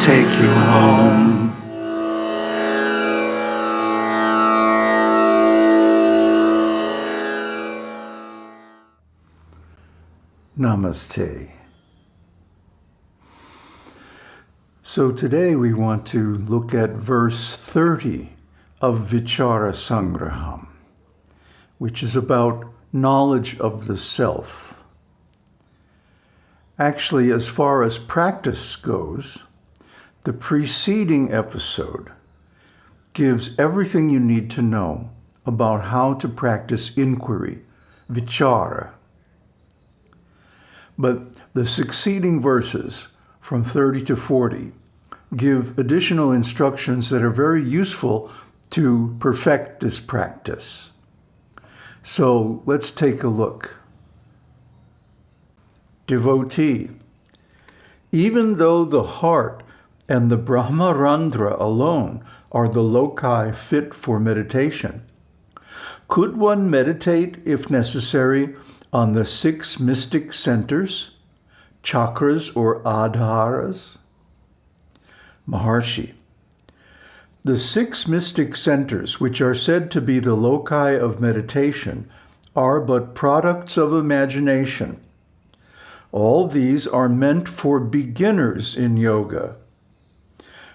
take you home. Namaste. So today we want to look at verse 30 of Vichara Sangraham, which is about knowledge of the self. Actually, as far as practice goes, the preceding episode gives everything you need to know about how to practice inquiry, vichara, but the succeeding verses from 30 to 40 give additional instructions that are very useful to perfect this practice. So let's take a look. Devotee, even though the heart and the Brahmarandhra alone are the loci fit for meditation, could one meditate, if necessary, on the six mystic centers, chakras or adharas? Maharshi. The six mystic centers, which are said to be the loci of meditation, are but products of imagination. All these are meant for beginners in yoga.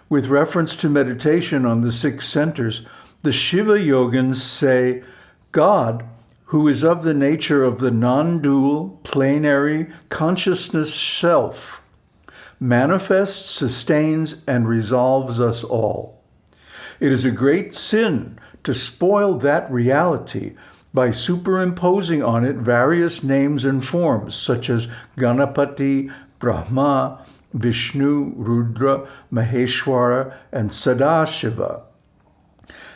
With reference to meditation on the six centers, the Shiva yogins say, God who is of the nature of the non-dual, plenary consciousness self, manifests, sustains, and resolves us all. It is a great sin to spoil that reality by superimposing on it various names and forms, such as Ganapati, Brahma, Vishnu, Rudra, Maheshwara, and Sadashiva.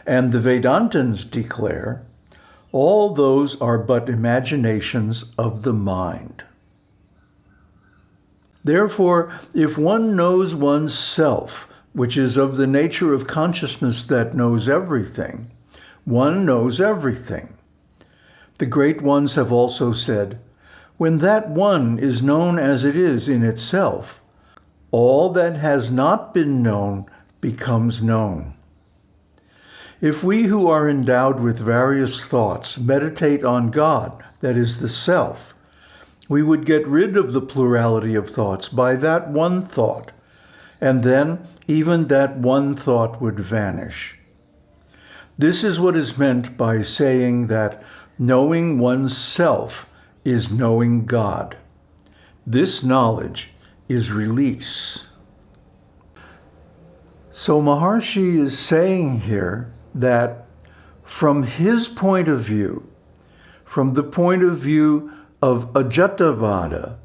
And the Vedantins declare all those are but imaginations of the mind. Therefore, if one knows one's self, which is of the nature of consciousness that knows everything, one knows everything. The great ones have also said, when that one is known as it is in itself, all that has not been known becomes known. If we who are endowed with various thoughts meditate on God, that is the self, we would get rid of the plurality of thoughts by that one thought, and then even that one thought would vanish. This is what is meant by saying that knowing one's self is knowing God. This knowledge is release. So Maharshi is saying here that from his point of view, from the point of view of Ajatavada,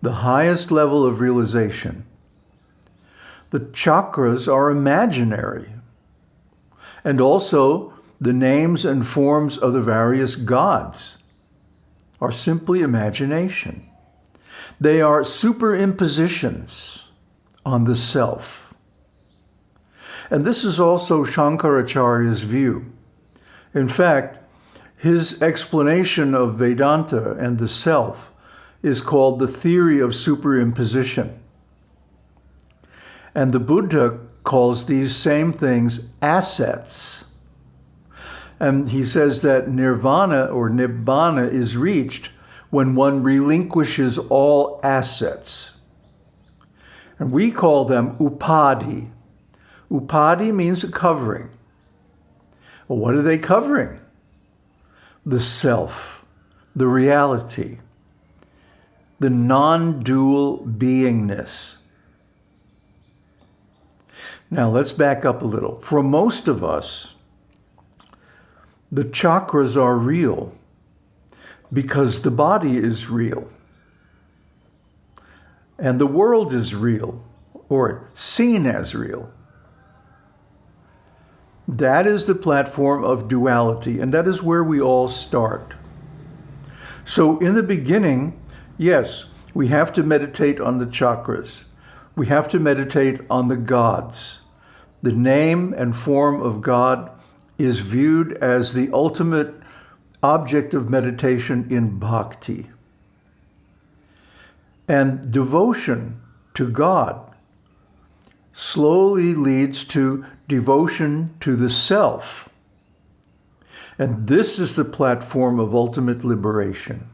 the highest level of realization, the chakras are imaginary. And also the names and forms of the various gods are simply imagination. They are superimpositions on the self. And this is also Shankaracharya's view. In fact, his explanation of Vedanta and the self is called the theory of superimposition. And the Buddha calls these same things assets. And he says that nirvana or nibbana is reached when one relinquishes all assets. And we call them upadhi, Upadi means a covering. Well, what are they covering? The self, the reality, the non-dual beingness. Now let's back up a little. For most of us, the chakras are real because the body is real. And the world is real or seen as real. That is the platform of duality, and that is where we all start. So in the beginning, yes, we have to meditate on the chakras. We have to meditate on the gods. The name and form of God is viewed as the ultimate object of meditation in bhakti. And devotion to God slowly leads to devotion to the self. And this is the platform of ultimate liberation.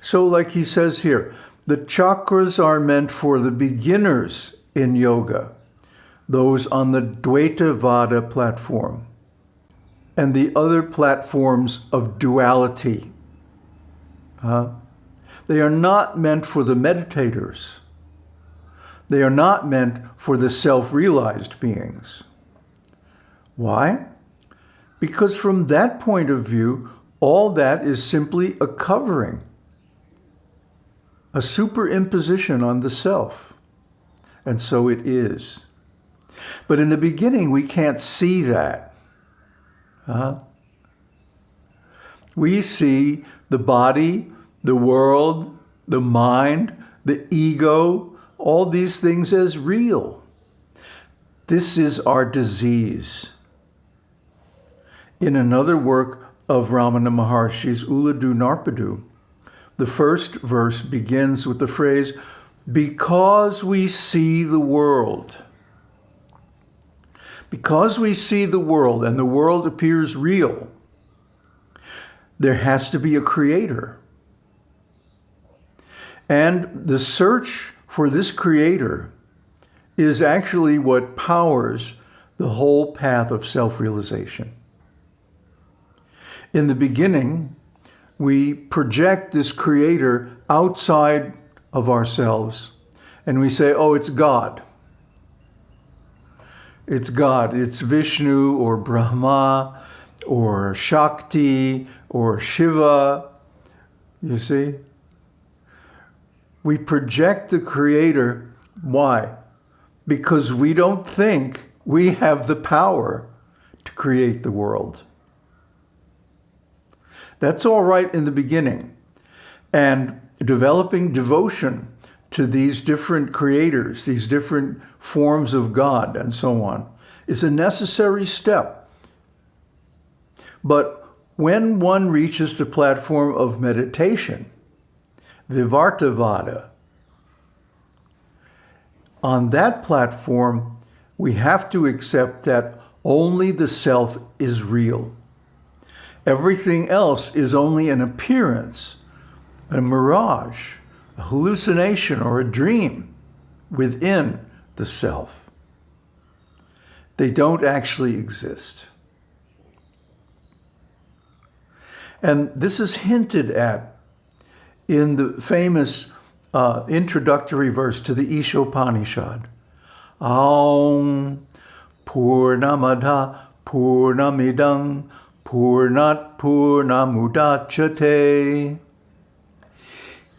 So like he says here, the chakras are meant for the beginners in yoga, those on the Dvaita Vada platform, and the other platforms of duality. Uh, they are not meant for the meditators. They are not meant for the self-realized beings. Why? Because from that point of view, all that is simply a covering a superimposition on the self. And so it is. But in the beginning, we can't see that. Uh, we see the body, the world, the mind, the ego, all these things as real. This is our disease. In another work of Ramana Maharshi's Ulladu Narpadu, the first verse begins with the phrase, because we see the world. Because we see the world and the world appears real, there has to be a creator. And the search for this creator is actually what powers the whole path of self-realization. In the beginning, we project this creator outside of ourselves and we say, oh, it's God. It's God. It's Vishnu or Brahma or Shakti or Shiva. You see? We project the creator. Why? Because we don't think we have the power to create the world. That's all right in the beginning. And developing devotion to these different creators, these different forms of God and so on, is a necessary step. But when one reaches the platform of meditation, Vivartavada, on that platform, we have to accept that only the self is real. Everything else is only an appearance, a mirage, a hallucination or a dream within the self. They don't actually exist. And this is hinted at in the famous uh, introductory verse to the Ishopanishad. Aum Purnamada Purnamidang Purnat Purnamudachate.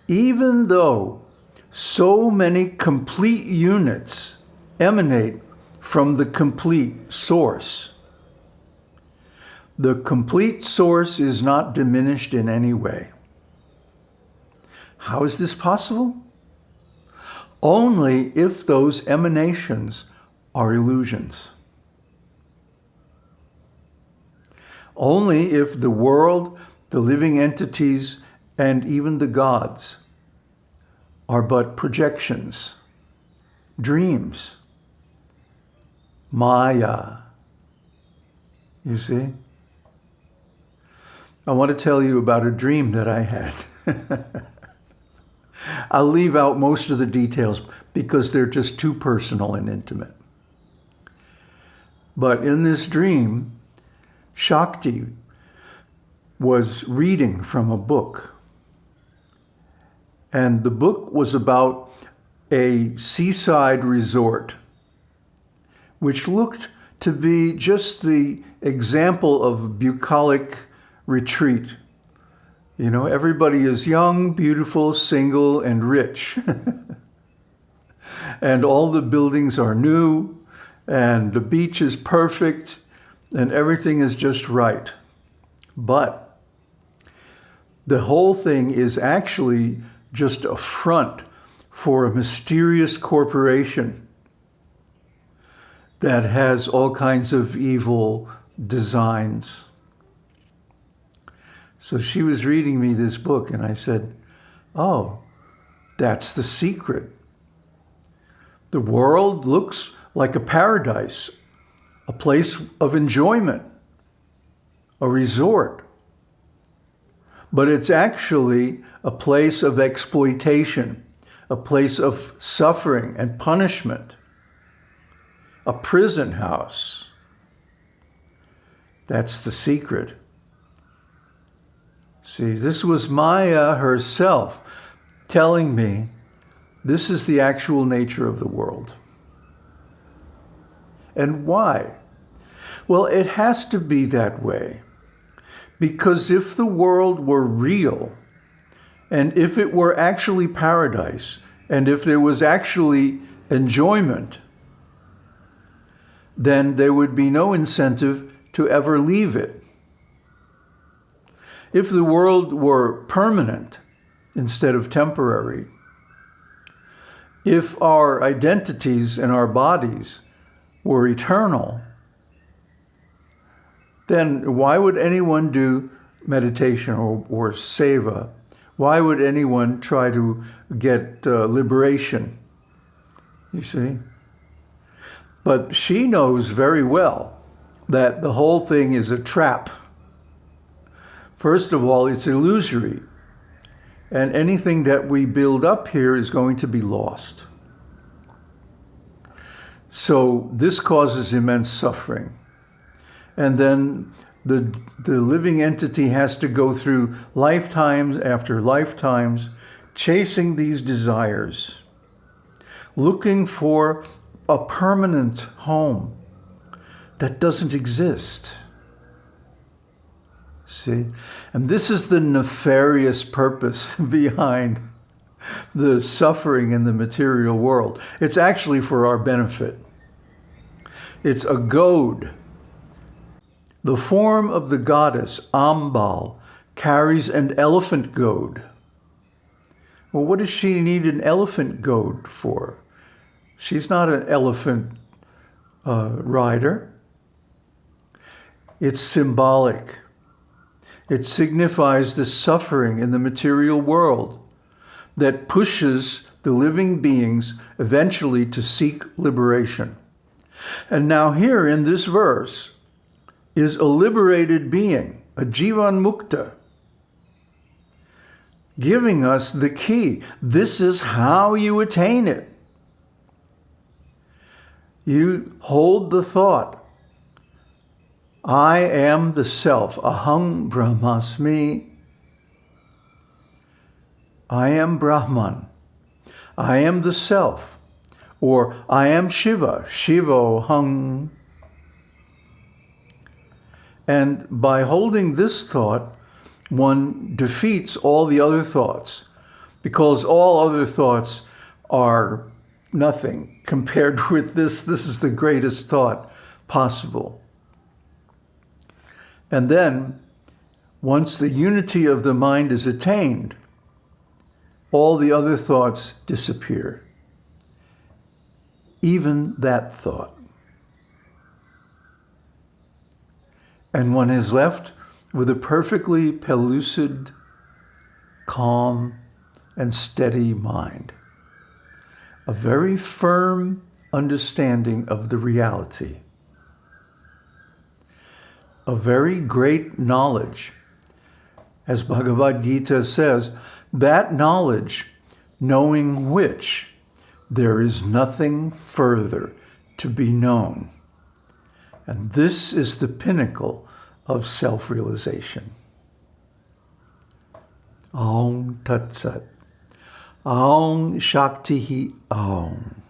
Even though so many complete units emanate from the complete source, the complete source is not diminished in any way. How is this possible? Only if those emanations are illusions. only if the world, the living entities, and even the gods are but projections, dreams, Maya. You see? I want to tell you about a dream that I had. I'll leave out most of the details because they're just too personal and intimate. But in this dream, Shakti was reading from a book. And the book was about a seaside resort, which looked to be just the example of bucolic retreat. You know, everybody is young, beautiful, single, and rich. and all the buildings are new, and the beach is perfect, and everything is just right. But the whole thing is actually just a front for a mysterious corporation that has all kinds of evil designs. So she was reading me this book and I said, oh, that's the secret. The world looks like a paradise, a place of enjoyment, a resort. But it's actually a place of exploitation, a place of suffering and punishment, a prison house. That's the secret. See, this was Maya herself telling me this is the actual nature of the world. And why? Well, it has to be that way. Because if the world were real, and if it were actually paradise, and if there was actually enjoyment, then there would be no incentive to ever leave it. If the world were permanent instead of temporary, if our identities and our bodies were eternal, then why would anyone do meditation or, or seva? Why would anyone try to get uh, liberation? You see? But she knows very well that the whole thing is a trap. First of all, it's illusory. And anything that we build up here is going to be lost. So this causes immense suffering. And then the, the living entity has to go through lifetimes after lifetimes, chasing these desires, looking for a permanent home that doesn't exist. See? And this is the nefarious purpose behind the suffering in the material world. It's actually for our benefit. It's a goad the form of the goddess Ambal carries an elephant goad. Well, what does she need an elephant goad for? She's not an elephant uh, rider. It's symbolic. It signifies the suffering in the material world that pushes the living beings eventually to seek liberation. And now here in this verse, is a liberated being, a Jivan Mukta, giving us the key. This is how you attain it. You hold the thought, I am the self, aham brahmasmi. I am Brahman. I am the self. Or I am Shiva, Shivoham and by holding this thought, one defeats all the other thoughts because all other thoughts are nothing compared with this. This is the greatest thought possible. And then, once the unity of the mind is attained, all the other thoughts disappear. Even that thought. And one is left with a perfectly pellucid, calm, and steady mind. A very firm understanding of the reality. A very great knowledge. As Bhagavad Gita says, that knowledge, knowing which there is nothing further to be known. And this is the pinnacle of self-realization. Om Tat Sat. Om Shakti Om.